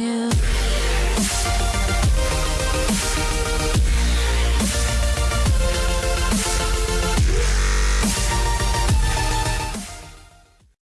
Yeah.